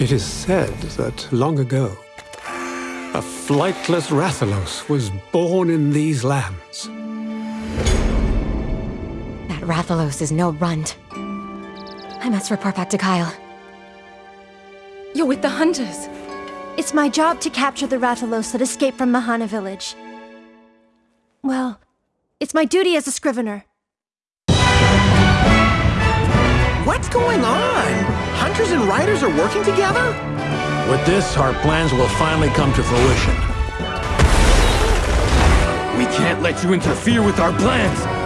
It is said that long ago, a flightless Rathalos was born in these lands. That Rathalos is no runt. I must report back to Kyle. You're with the hunters. It's my job to capture the Rathalos that escaped from Mahana village. Well, it's my duty as a scrivener. What's going on? Hunters and riders are working together? With this, our plans will finally come to fruition. We can't let you interfere with our plans!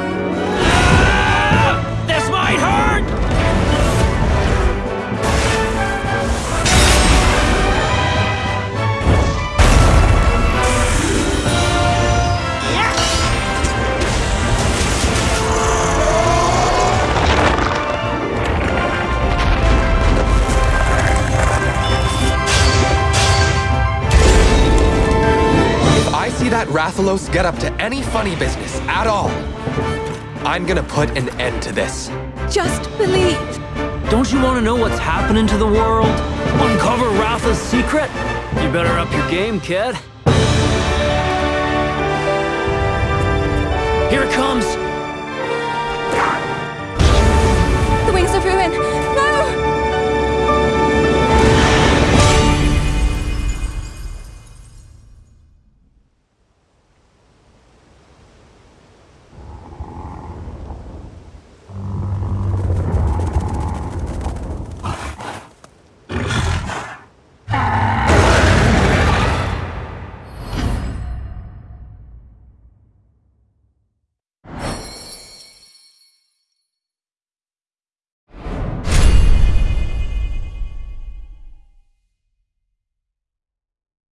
If I see that Rathalos get up to any funny business at all, I'm gonna put an end to this. Just believe. Don't you want to know what's happening to the world? Uncover Ratha's secret? You better up your game, kid. Here it comes!